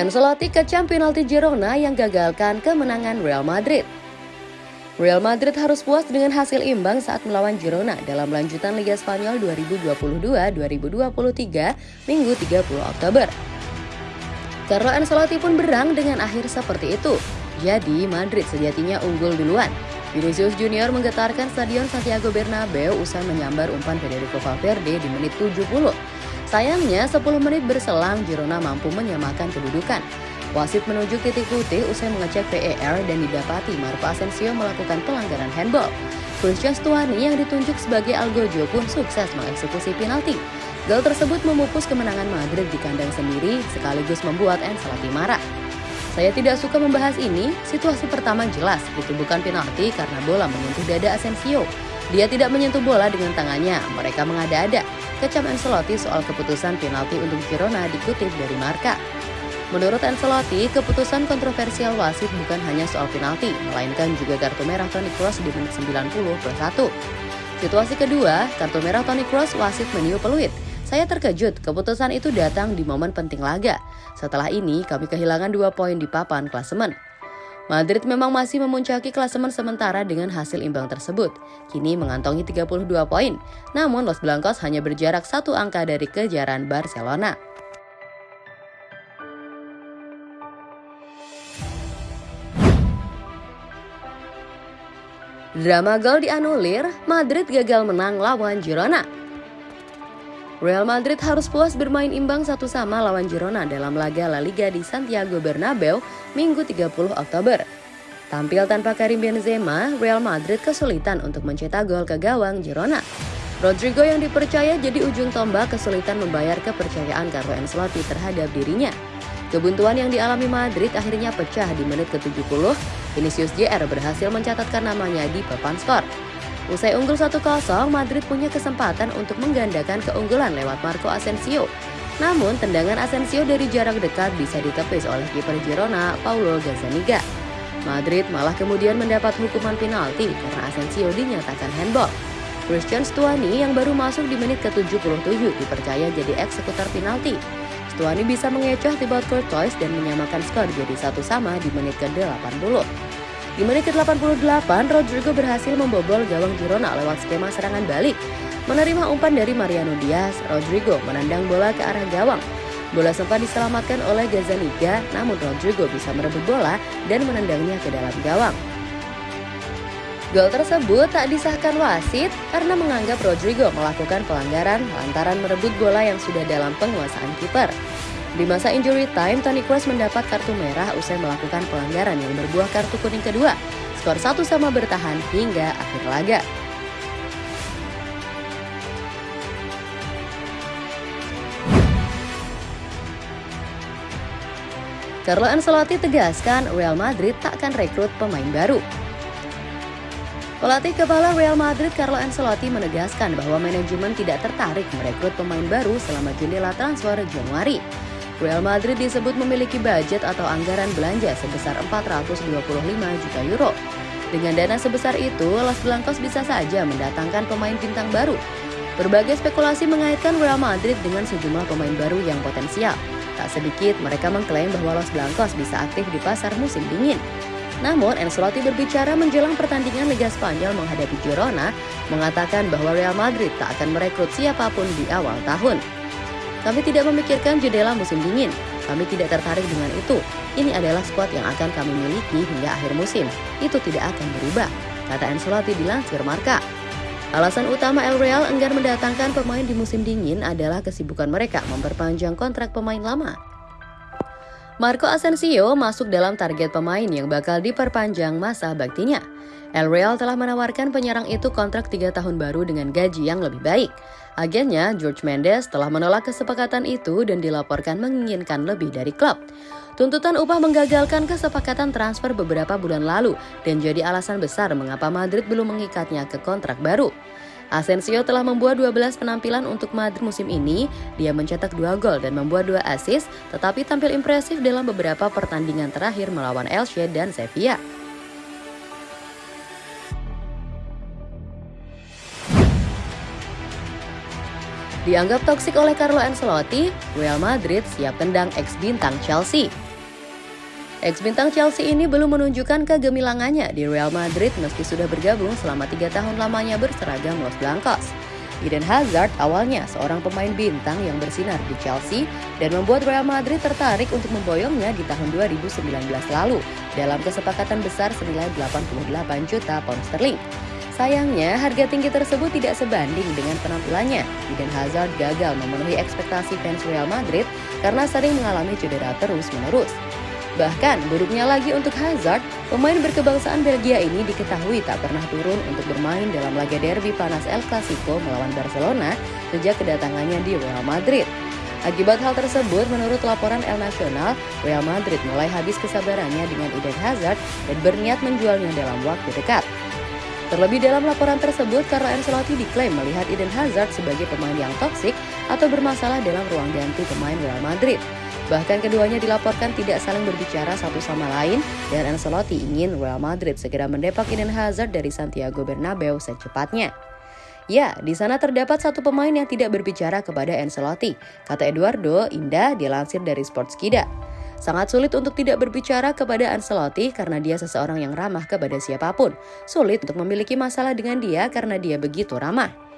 Ancelotti kecam penalti Girona yang gagalkan kemenangan Real Madrid. Real Madrid harus puas dengan hasil imbang saat melawan Girona dalam lanjutan Liga Spanyol 2022-2023 Minggu 30 Oktober. Carlo Ancelotti pun berang dengan akhir seperti itu. Jadi Madrid sejatinya unggul duluan. Vinicius Junior menggetarkan Stadion Santiago Bernabeu usai menyambar umpan Federico Valverde di menit 70. Sayangnya 10 menit berselang Girona mampu menyamakan kedudukan. Wasit menunjuk titik putih usai mengecek VAR dan didapati Marco Asensio melakukan pelanggaran handball. Christian Stuani yang ditunjuk sebagai Algojo pun sukses mengeksekusi penalti. Gol tersebut memupus kemenangan Madrid di kandang sendiri sekaligus membuat Ancelotti marah. Saya tidak suka membahas ini, situasi pertama jelas itu bukan penalti karena bola menyentuh dada Asensio. Dia tidak menyentuh bola dengan tangannya, mereka mengada-ada. Kecam Ancelotti soal keputusan penalti untuk Girona dikutip dari Marka. Menurut Ancelotti, keputusan kontroversial wasit bukan hanya soal penalti, melainkan juga kartu merah Toni Kroos di menit 90 plus 1. Situasi kedua, kartu merah Toni Kroos wasit meniup peluit. Saya terkejut, keputusan itu datang di momen penting laga. Setelah ini, kami kehilangan dua poin di papan klasemen. Madrid memang masih memuncaki klasemen sementara dengan hasil imbang tersebut. Kini mengantongi 32 poin, namun Los Blancos hanya berjarak satu angka dari kejaran Barcelona. Drama gol dianulir, Madrid gagal menang lawan Girona. Real Madrid harus puas bermain imbang satu sama lawan Girona dalam laga La Liga di Santiago Bernabeu Minggu 30 Oktober. Tampil tanpa Karim Benzema, Real Madrid kesulitan untuk mencetak gol ke gawang Girona. Rodrigo yang dipercaya jadi ujung tombak kesulitan membayar kepercayaan Carlo Ancelotti terhadap dirinya. Kebuntuan yang dialami Madrid akhirnya pecah di menit ke-70. Vinicius JR berhasil mencatatkan namanya di papan skor. Usai unggul 1-0, Madrid punya kesempatan untuk menggandakan keunggulan lewat Marco Asensio. Namun, tendangan Asensio dari jarak dekat bisa ditepis oleh kiper Girona, Paulo Gazzaniga. Madrid malah kemudian mendapat hukuman penalti karena Asensio dinyatakan handball. Christian Stuani yang baru masuk di menit ke-77 dipercaya jadi eksekutor penalti. Stuani bisa mengecoh Thibaut Courtois dan menyamakan skor jadi satu sama di menit ke-80. Di menit ke-88, Rodrigo berhasil membobol gawang Girona lewat skema serangan balik. Menerima umpan dari Mariano Diaz, Rodrigo menendang bola ke arah gawang. Bola sempat diselamatkan oleh Gazzaniga, namun Rodrigo bisa merebut bola dan menendangnya ke dalam gawang. Gol tersebut tak disahkan wasit karena menganggap Rodrigo melakukan pelanggaran lantaran merebut bola yang sudah dalam penguasaan kiper. Di masa injury time, Toni Kroos mendapat kartu merah usai melakukan pelanggaran yang berbuah kartu kuning kedua. Skor satu sama bertahan hingga akhir laga. Carlo Ancelotti tegaskan Real Madrid tak akan rekrut pemain baru. Pelatih kepala Real Madrid Carlo Ancelotti menegaskan bahwa manajemen tidak tertarik merekrut pemain baru selama jendela transfer Januari. Real Madrid disebut memiliki budget atau anggaran belanja sebesar 425 juta euro. Dengan dana sebesar itu, Los Blancos bisa saja mendatangkan pemain bintang baru. Berbagai spekulasi mengaitkan Real Madrid dengan sejumlah pemain baru yang potensial. Tak sedikit mereka mengklaim bahwa Los Blancos bisa aktif di pasar musim dingin. Namun, Ancelotti berbicara menjelang pertandingan Liga Spanyol menghadapi Girona, mengatakan bahwa Real Madrid tak akan merekrut siapa pun di awal tahun. Kami tidak memikirkan jendela musim dingin. Kami tidak tertarik dengan itu. Ini adalah skuad yang akan kami miliki hingga akhir musim. Itu tidak akan berubah, kata Ancelotti dilansir Marka. Alasan utama El Real enggan mendatangkan pemain di musim dingin adalah kesibukan mereka memperpanjang kontrak pemain lama. Marco Asensio masuk dalam target pemain yang bakal diperpanjang masa baktinya. El Real telah menawarkan penyerang itu kontrak 3 tahun baru dengan gaji yang lebih baik. Agennya, George Mendes, telah menolak kesepakatan itu dan dilaporkan menginginkan lebih dari klub. Tuntutan upah menggagalkan kesepakatan transfer beberapa bulan lalu dan jadi alasan besar mengapa Madrid belum mengikatnya ke kontrak baru. Asensio telah membuat 12 penampilan untuk Madrid musim ini. Dia mencetak 2 gol dan membuat 2 assist, tetapi tampil impresif dalam beberapa pertandingan terakhir melawan Elche dan Sevilla. Dianggap toksik oleh Carlo Ancelotti, Real Madrid siap tendang ex-bintang Chelsea. Ex-bintang Chelsea ini belum menunjukkan kegemilangannya di Real Madrid meski sudah bergabung selama tiga tahun lamanya berseragam Los Blancos. Eden Hazard awalnya seorang pemain bintang yang bersinar di Chelsea dan membuat Real Madrid tertarik untuk memboyongnya di tahun 2019 lalu dalam kesepakatan besar senilai 88 juta pound sterling. Sayangnya, harga tinggi tersebut tidak sebanding dengan penampilannya. Eden Hazard gagal memenuhi ekspektasi fans Real Madrid karena sering mengalami cedera terus-menerus. Bahkan, buruknya lagi untuk Hazard, pemain berkebangsaan Belgia ini diketahui tak pernah turun untuk bermain dalam laga derby panas El Clasico melawan Barcelona sejak kedatangannya di Real Madrid. Akibat hal tersebut, menurut laporan El Nacional, Real Madrid mulai habis kesabarannya dengan Eden Hazard dan berniat menjualnya dalam waktu dekat. Terlebih dalam laporan tersebut, Carlo Ancelotti diklaim melihat Eden Hazard sebagai pemain yang toksik atau bermasalah dalam ruang ganti pemain Real Madrid. Bahkan keduanya dilaporkan tidak saling berbicara satu sama lain dan Ancelotti ingin Real Madrid segera mendepak Eden Hazard dari Santiago Bernabeu secepatnya. Ya, di sana terdapat satu pemain yang tidak berbicara kepada Ancelotti, kata Eduardo Indah dilansir dari Sportskida. Sangat sulit untuk tidak berbicara kepada Ancelotti karena dia seseorang yang ramah kepada siapa pun. Sulit untuk memiliki masalah dengan dia karena dia begitu ramah.